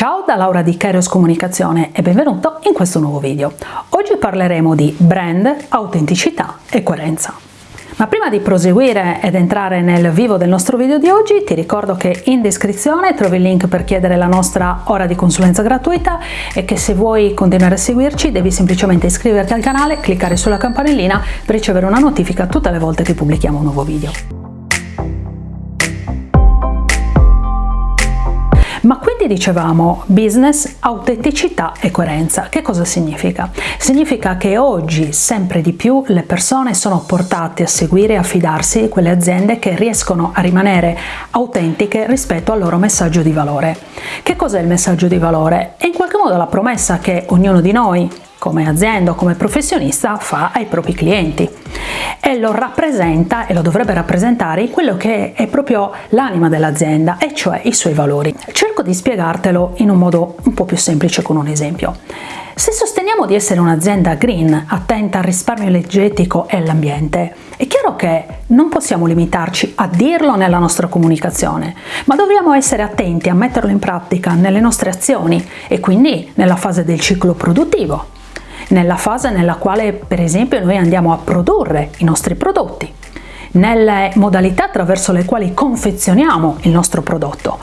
Ciao da Laura di Kairos Comunicazione e benvenuto in questo nuovo video. Oggi parleremo di brand, autenticità e coerenza. Ma prima di proseguire ed entrare nel vivo del nostro video di oggi ti ricordo che in descrizione trovi il link per chiedere la nostra ora di consulenza gratuita e che se vuoi continuare a seguirci devi semplicemente iscriverti al canale, cliccare sulla campanellina per ricevere una notifica tutte le volte che pubblichiamo un nuovo video. Ma quindi dicevamo business, autenticità e coerenza. Che cosa significa? Significa che oggi sempre di più le persone sono portate a seguire e a fidarsi di quelle aziende che riescono a rimanere autentiche rispetto al loro messaggio di valore. Che cos'è il messaggio di valore? È in qualche modo la promessa che ognuno di noi come azienda o come professionista fa ai propri clienti e lo rappresenta e lo dovrebbe rappresentare in quello che è proprio l'anima dell'azienda e cioè i suoi valori. Cerco di spiegartelo in un modo un po' più semplice con un esempio. Se sosteniamo di essere un'azienda green, attenta al risparmio energetico e all'ambiente, è chiaro che non possiamo limitarci a dirlo nella nostra comunicazione, ma dobbiamo essere attenti a metterlo in pratica nelle nostre azioni e quindi nella fase del ciclo produttivo nella fase nella quale per esempio noi andiamo a produrre i nostri prodotti, nelle modalità attraverso le quali confezioniamo il nostro prodotto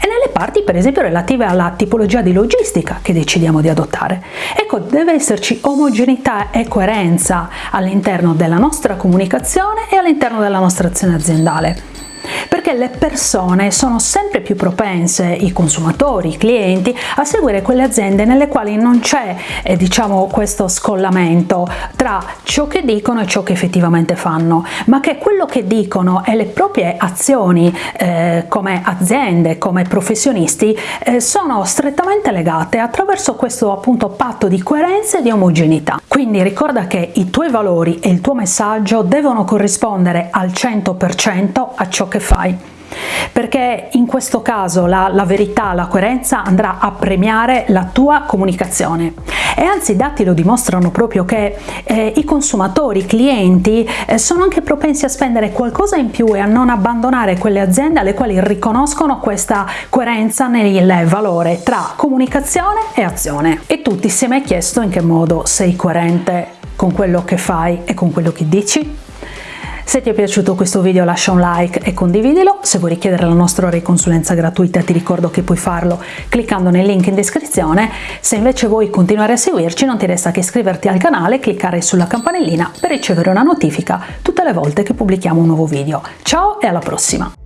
e nelle parti per esempio relative alla tipologia di logistica che decidiamo di adottare. Ecco, deve esserci omogeneità e coerenza all'interno della nostra comunicazione e all'interno della nostra azione aziendale perché le persone sono sempre più propense, i consumatori, i clienti, a seguire quelle aziende nelle quali non c'è eh, diciamo questo scollamento tra ciò che dicono e ciò che effettivamente fanno, ma che quello che dicono e le proprie azioni eh, come aziende, come professionisti eh, sono strettamente legate attraverso questo appunto patto di coerenza e di omogeneità. Quindi ricorda che i tuoi valori e il tuo messaggio devono corrispondere al 100% a ciò che fai. Perché in questo caso la, la, verità, la coerenza andrà a premiare la tua comunicazione. E anzi i dati lo dimostrano proprio che eh, i consumatori, i clienti eh, sono anche propensi a spendere qualcosa in più e a non abbandonare quelle aziende alle quali riconoscono questa coerenza nel valore tra comunicazione e azione. E tu ti sei mai chiesto in che modo sei coerente con quello che fai e con quello che dici? Se ti è piaciuto questo video lascia un like e condividilo, se vuoi richiedere la nostra ora di consulenza gratuita ti ricordo che puoi farlo cliccando nel link in descrizione, se invece vuoi continuare a seguirci non ti resta che iscriverti al canale e cliccare sulla campanellina per ricevere una notifica tutte le volte che pubblichiamo un nuovo video. Ciao e alla prossima!